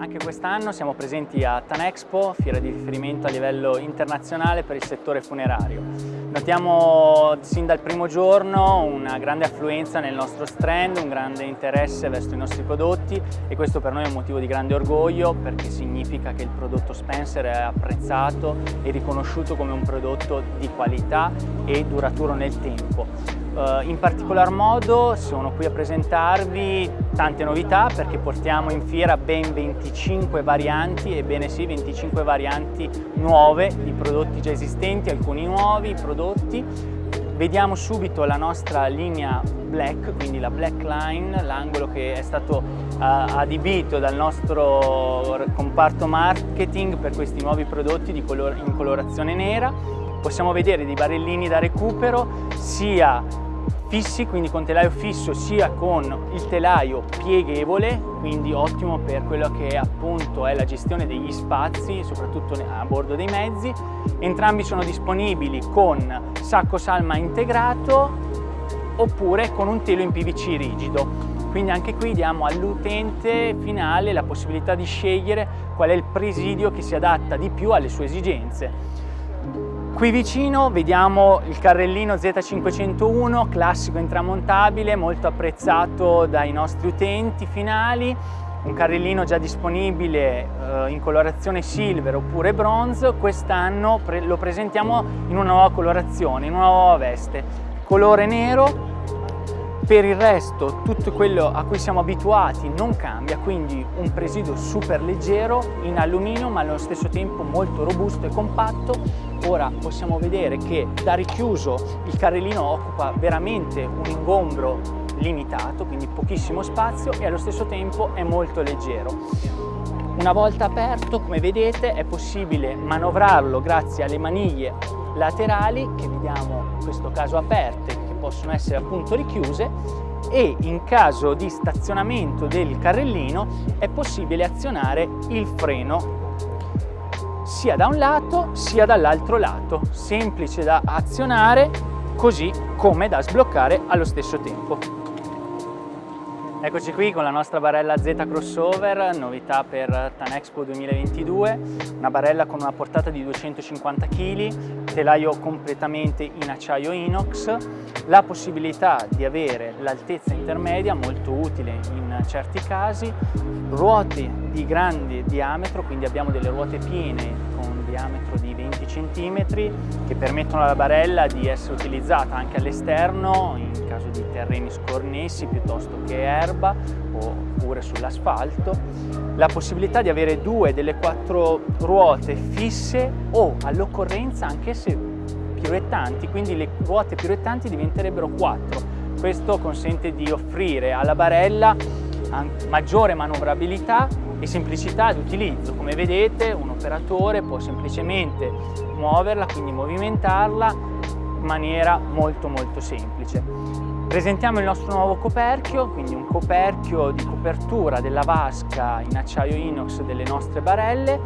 Anche quest'anno siamo presenti a Tanexpo, fiera di riferimento a livello internazionale per il settore funerario. Notiamo sin dal primo giorno una grande affluenza nel nostro stand, un grande interesse verso i nostri prodotti e questo per noi è un motivo di grande orgoglio perché significa che il prodotto Spencer è apprezzato e riconosciuto come un prodotto di qualità e duraturo nel tempo. Uh, in particolar modo sono qui a presentarvi tante novità perché portiamo in fiera ben 25 varianti, ebbene sì 25 varianti nuove di prodotti già esistenti, alcuni nuovi prodotti. Vediamo subito la nostra linea Black, quindi la Black Line, l'angolo che è stato uh, adibito dal nostro comparto marketing per questi nuovi prodotti in colorazione nera. Possiamo vedere dei barellini da recupero sia fissi, quindi con telaio fisso sia con il telaio pieghevole, quindi ottimo per quello che appunto è la gestione degli spazi, soprattutto a bordo dei mezzi. Entrambi sono disponibili con sacco salma integrato oppure con un telo in PVC rigido. Quindi anche qui diamo all'utente finale la possibilità di scegliere qual è il presidio che si adatta di più alle sue esigenze. Qui vicino vediamo il carrellino Z501, classico intramontabile, molto apprezzato dai nostri utenti finali, un carrellino già disponibile eh, in colorazione silver oppure bronze, quest'anno pre lo presentiamo in una nuova colorazione, in una nuova veste, colore nero per il resto tutto quello a cui siamo abituati non cambia, quindi un presidio super leggero in alluminio ma allo stesso tempo molto robusto e compatto. Ora possiamo vedere che da richiuso il carrellino occupa veramente un ingombro limitato, quindi pochissimo spazio e allo stesso tempo è molto leggero. Una volta aperto, come vedete, è possibile manovrarlo grazie alle maniglie laterali che vediamo in questo caso aperte possono essere appunto richiuse e in caso di stazionamento del carrellino è possibile azionare il freno sia da un lato sia dall'altro lato, semplice da azionare così come da sbloccare allo stesso tempo. Eccoci qui con la nostra barella Z Crossover, novità per Tanexpo 2022, una barella con una portata di 250 kg, telaio completamente in acciaio inox, la possibilità di avere l'altezza intermedia, molto utile in certi casi, ruote di grande diametro, quindi abbiamo delle ruote piene con diametro di 20 cm che permettono alla barella di essere utilizzata anche all'esterno in caso di terreni scornessi piuttosto che erba oppure sull'asfalto, la possibilità di avere due delle quattro ruote fisse o all'occorrenza anche se piruettanti, quindi le ruote piruettanti diventerebbero quattro. Questo consente di offrire alla barella maggiore manovrabilità e semplicità di utilizzo. Come vedete un operatore può semplicemente muoverla, quindi movimentarla in maniera molto molto semplice. Presentiamo il nostro nuovo coperchio, quindi un coperchio di copertura della vasca in acciaio inox delle nostre barelle.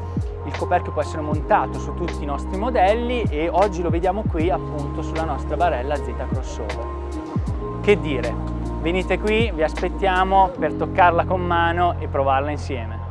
Il coperchio può essere montato su tutti i nostri modelli e oggi lo vediamo qui appunto sulla nostra barella Z Crossover. Che dire, venite qui, vi aspettiamo per toccarla con mano e provarla insieme.